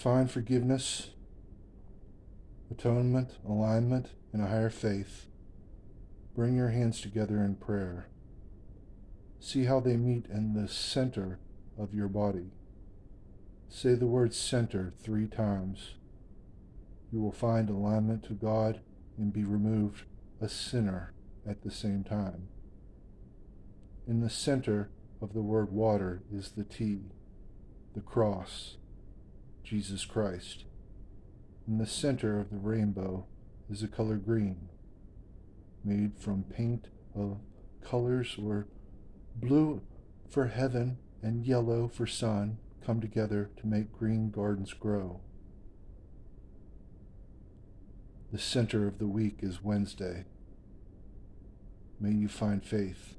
find forgiveness, atonement, alignment, and a higher faith, bring your hands together in prayer. See how they meet in the center of your body. Say the word center three times. You will find alignment to God and be removed a sinner at the same time. In the center of the word water is the T, the cross, Jesus Christ. In the center of the rainbow is the color green, made from paint of colors where blue for heaven and yellow for sun come together to make green gardens grow. The center of the week is Wednesday. May you find faith.